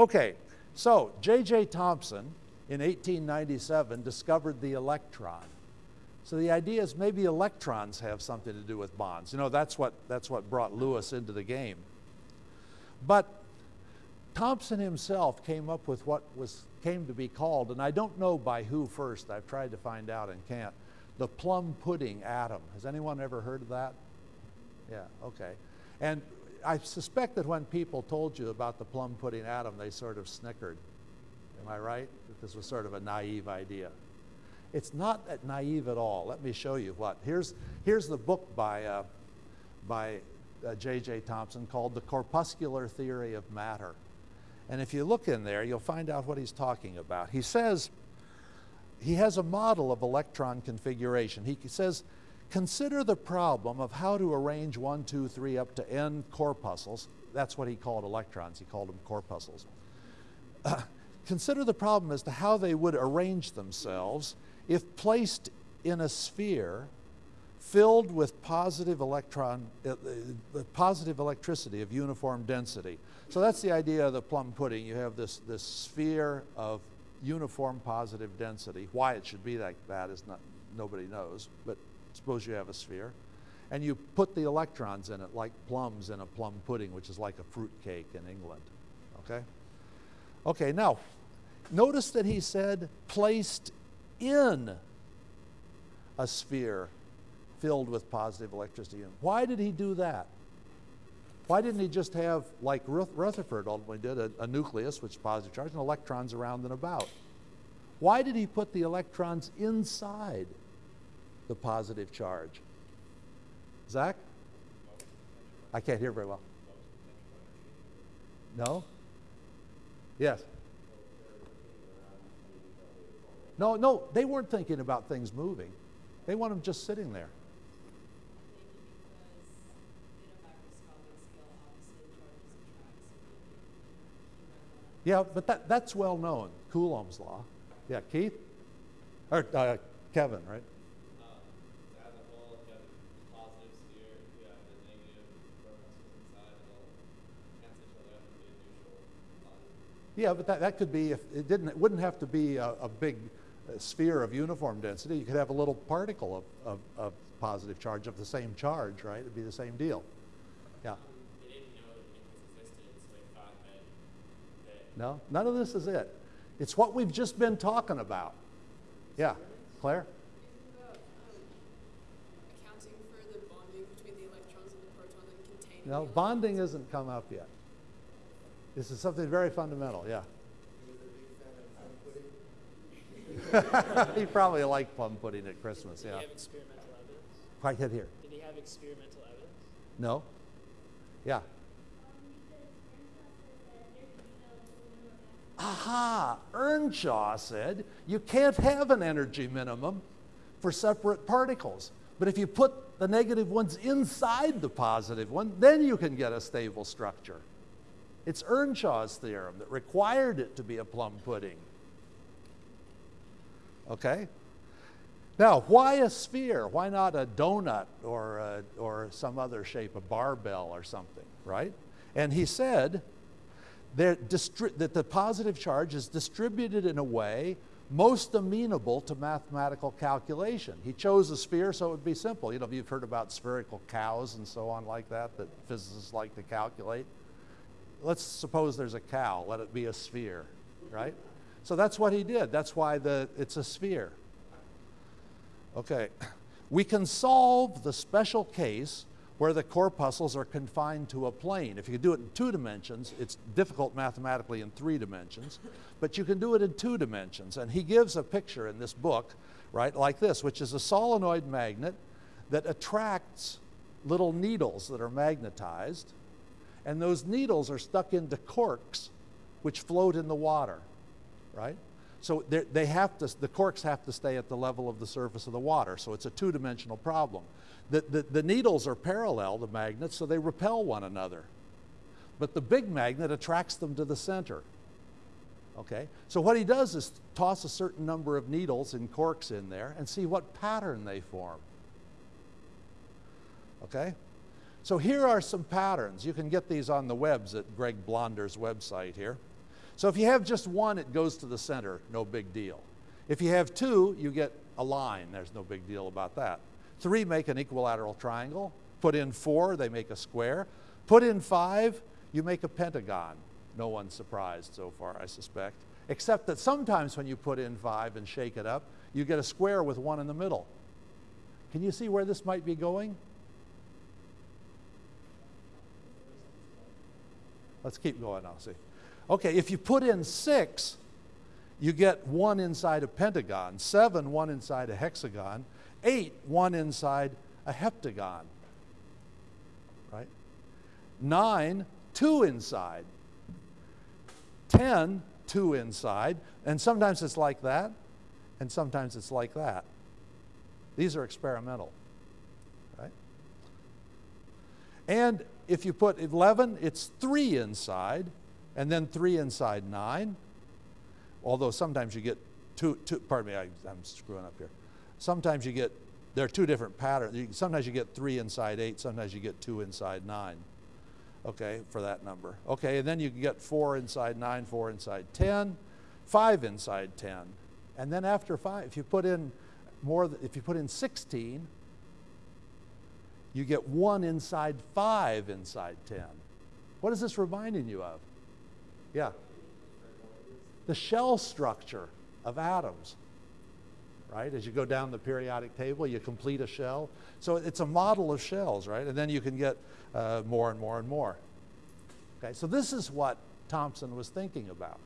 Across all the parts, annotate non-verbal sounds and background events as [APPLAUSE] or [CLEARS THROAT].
Okay, so J.J. Thomson in 1897 discovered the electron. So the idea is maybe electrons have something to do with bonds. You know, that's what, that's what brought Lewis into the game. But Thomson himself came up with what was, came to be called, and I don't know by who first, I've tried to find out and can't, the plum pudding atom. Has anyone ever heard of that? Yeah, okay. And I suspect that when people told you about the plum pudding atom, they sort of snickered. Am I right? That this was sort of a naive idea. It's not that naive at all. Let me show you what. Here's, here's the book by, uh, by J.J. Uh, Thomson called The Corpuscular Theory of Matter. And if you look in there, you'll find out what he's talking about. He says, he has a model of electron configuration. He says, consider the problem of how to arrange one, two, three, up to n corpuscles. That's what he called electrons. He called them corpuscles. Uh, [CLEARS THROAT] consider the problem as to how they would arrange themselves if placed in a sphere filled with positive electron, uh, uh, positive electricity of uniform density. So that's the idea of the plum pudding. You have this, this sphere of uniform positive density. Why it should be like that is not, nobody knows, but suppose you have a sphere. And you put the electrons in it like plums in a plum pudding, which is like a fruit cake in England, okay? Okay, now, notice that he said placed in a sphere filled with positive electricity. Why did he do that? Why didn't he just have, like Rutherford ultimately did, a, a, nucleus, which is positive charge, and electrons around and about? Why did he put the electrons inside the positive charge? Zach? I can't hear very well. No? Yes? No, no, they weren't thinking about things moving. They want them just sitting there. Yeah, but that, that's well known, Coulomb's law. Yeah, Keith? Or uh, Kevin, right? Yeah, but that, that could be, if it didn't, it wouldn't have to be a, a big uh, sphere of uniform density, you could have a little particle of, of, of, positive charge of the same charge, right? It'd be the same deal. Yeah. No, none of this is it. It's what we've just been talking about. Yeah, Claire? No, bonding hasn't come up yet. This is something very fundamental, yeah. [LAUGHS] he probably liked plum pudding at Christmas, Did yeah. he have experimental evidence? Quite hit here. Did he have experimental evidence? No. Yeah. Aha! Earnshaw said you can't have an energy minimum for separate particles. But if you put the negative ones inside the positive one, then you can get a stable structure. It's Earnshaw's theorem that required it to be a plum pudding. Okay? Now, why a sphere? Why not a donut or, a, or some other shape, a barbell or something, right? And he said that the positive charge is distributed in a way most amenable to mathematical calculation. He chose a sphere so it would be simple. You know, you've heard about spherical cows and so on like that that physicists like to calculate. Let's suppose there's a cow, let it be a sphere, right? So that's what he did. That's why the, it's a sphere. Okay. We can solve the special case where the corpuscles are confined to a plane. If you do it in two dimensions, it's difficult mathematically in three dimensions, but you can do it in two dimensions. And he gives a picture in this book, right, like this, which is a solenoid magnet that attracts little needles that are magnetized, and those needles are stuck into corks which float in the water right? So they have to, the corks have to stay at the level of the surface of the water, so it's a two-dimensional problem. The, the, the needles are parallel, the magnets, so they repel one another. But the big magnet attracts them to the center. Okay? So what he does is toss a certain number of needles and corks in there and see what pattern they form. Okay? So here are some patterns. You can get these on the webs at Greg Blonder's website here. So if you have just one, it goes to the center, no big deal. If you have two, you get a line. There's no big deal about that. Three make an equilateral triangle. Put in four, they make a square. Put in five, you make a pentagon. No one's surprised so far, I suspect. Except that sometimes when you put in five and shake it up, you get a square with one in the middle. Can you see where this might be going? Let's keep going now, see. Okay, if you put in six, you get one inside a pentagon, seven, one inside a hexagon, eight, one inside a heptagon, right? Nine, two inside. Ten, two inside. And sometimes it's like that, and sometimes it's like that. These are experimental, right? And if you put 11, it's three inside, and then three inside nine. Although sometimes you get two, two pardon me, I, I'm screwing up here. Sometimes you get, there are two different patterns. Sometimes you get three inside eight, sometimes you get two inside nine. Okay, for that number. Okay, and then you can get four inside nine, four inside 10, five inside 10. And then after five, if you put in more, if you put in 16, you get one inside five inside 10. What is this reminding you of? Yeah. The shell structure of atoms, right? As you go down the periodic table, you complete a shell. So it's a model of shells, right? And then you can get uh, more and more and more. Okay, so this is what Thomson was thinking about.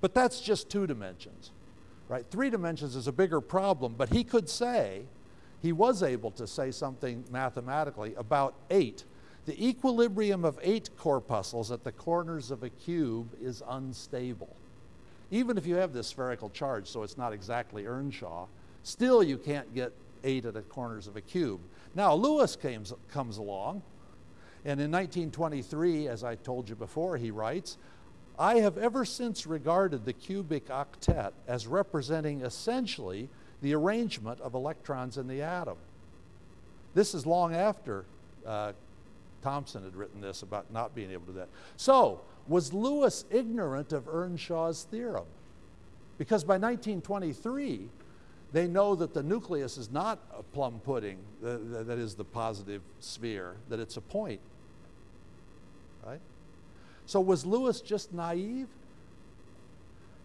But that's just two dimensions, right? Three dimensions is a bigger problem, but he could say, he was able to say something mathematically about eight the equilibrium of eight corpuscles at the corners of a cube is unstable. Even if you have this spherical charge, so it's not exactly Earnshaw, still you can't get eight at the corners of a cube. Now, Lewis comes, comes along, and in 1923, as I told you before, he writes, I have ever since regarded the cubic octet as representing essentially the arrangement of electrons in the atom. This is long after uh, Thomson had written this about not being able to do that. So, was Lewis ignorant of Earnshaw's theorem? Because by 1923, they know that the nucleus is not a plum pudding, that is the positive sphere, that it's a point. Right? So was Lewis just naive?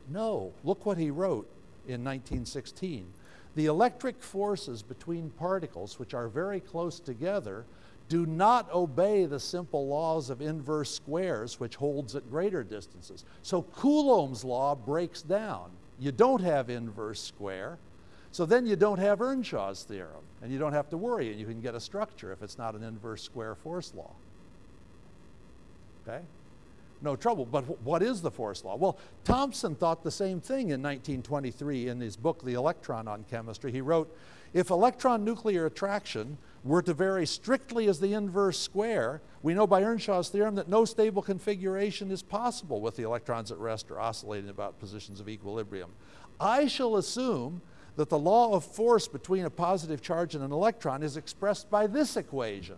No. Look what he wrote in 1916. The electric forces between particles, which are very close together, do not obey the simple laws of inverse squares, which holds at greater distances. So Coulomb's law breaks down. You don't have inverse square, so then you don't have Earnshaw's theorem, and you don't have to worry, and you can get a structure if it's not an inverse square force law. Okay? No trouble. But what is the force law? Well, Thomson thought the same thing in 1923 in his book, The Electron in Chemistry. He wrote, if electron nuclear attraction were to vary strictly as the inverse square, we know by Earnshaw's theorem that no stable configuration is possible with the electrons at rest or oscillating about positions of equilibrium. I shall assume that the law of force between a positive charge and an electron is expressed by this equation.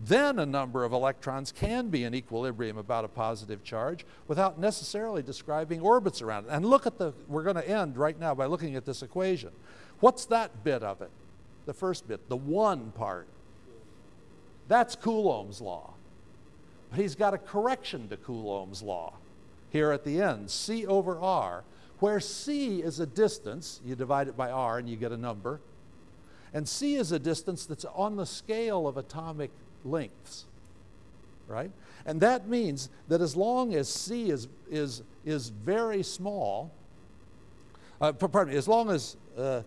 Then a number of electrons can be in equilibrium about a positive charge without necessarily describing orbits around it. And look at the, we're going to end right now by looking at this equation. What's that bit of it? the first bit, the one part. That's Coulomb's law. But he's got a correction to Coulomb's law here at the end, C over R, where C is a distance, you divide it by R and you get a number, and C is a distance that's on the scale of atomic lengths, right? And that means that as long as C is, is, is very small, uh, pardon me, as long as uh,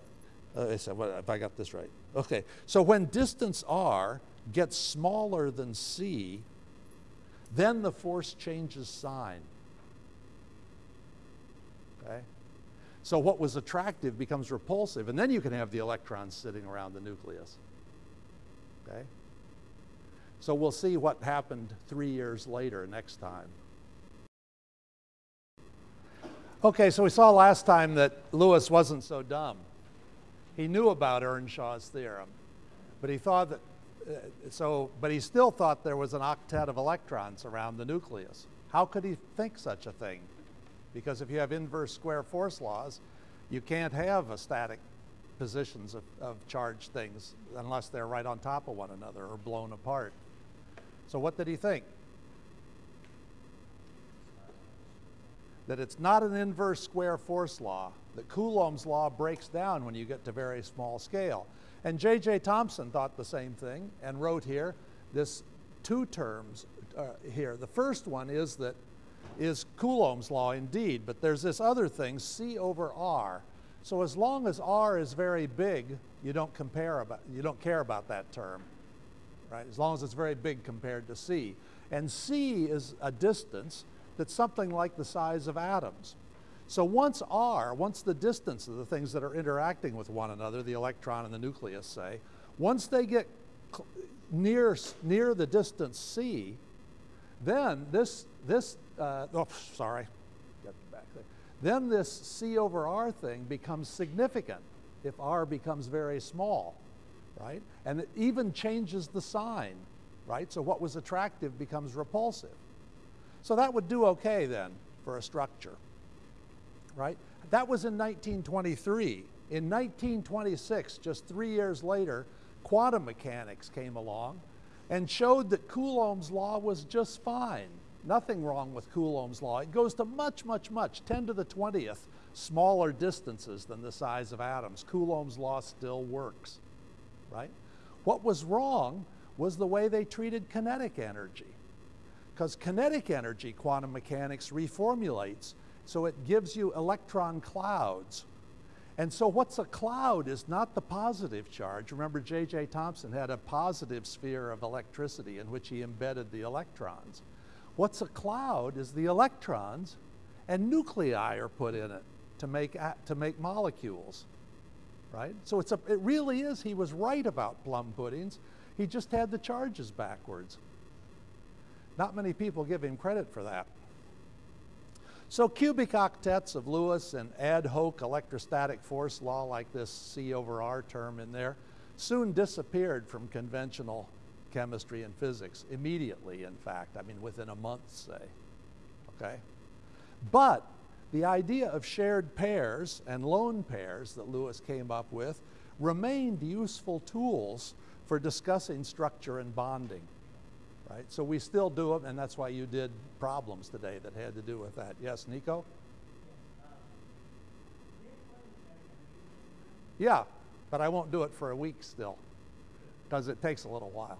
uh, if I got this right. Okay, so when distance r gets smaller than c, then the force changes sign. Okay? So what was attractive becomes repulsive, and then you can have the electrons sitting around the nucleus. Okay? So we'll see what happened three years later next time. Okay, so we saw last time that Lewis wasn't so dumb. He knew about Earnshaw's theorem, but he thought that, uh, so, but he still thought there was an octet of electrons around the nucleus. How could he think such a thing? Because if you have inverse square force laws, you can't have a static positions of, of charged things unless they're right on top of one another or blown apart. So what did he think? That it's not an inverse square force law, that Coulomb's law breaks down when you get to very small scale. And J.J. Thomson thought the same thing and wrote here this two terms uh, here. The first one is that is Coulomb's law indeed, but there's this other thing, C over R. So as long as R is very big, you don't compare about you don't care about that term. Right? As long as it's very big compared to C. And C is a distance that's something like the size of atoms. So once R, once the distance of the things that are interacting with one another, the electron and the nucleus say, once they get near, near the distance C, then this, this uh, oh, sorry, get back there. Then this C over R thing becomes significant if R becomes very small, right? And it even changes the sign, right? So what was attractive becomes repulsive. So that would do okay then for a structure right? That was in 1923. In 1926, just three years later, quantum mechanics came along and showed that Coulomb's law was just fine. Nothing wrong with Coulomb's law. It goes to much, much, much, 10 to the 20th, smaller distances than the size of atoms. Coulomb's law still works, right? What was wrong was the way they treated kinetic energy. Because kinetic energy, quantum mechanics reformulates so it gives you electron clouds. And so what's a cloud is not the positive charge. Remember J.J. Thomson had a positive sphere of electricity in which he embedded the electrons. What's a cloud is the electrons and nuclei are put in it to make, to make molecules, right? So it's a, it really is, he was right about plum puddings. He just had the charges backwards. Not many people give him credit for that. So cubic octets of Lewis and ad hoc electrostatic force law like this C over R term in there soon disappeared from conventional chemistry and physics immediately, in fact. I mean, within a month, say. Okay? But the idea of shared pairs and lone pairs that Lewis came up with remained useful tools for discussing structure and bonding right? So we still do them, and that's why you did problems today that had to do with that. Yes, Nico? Yeah, but I won't do it for a week still because it takes a little while.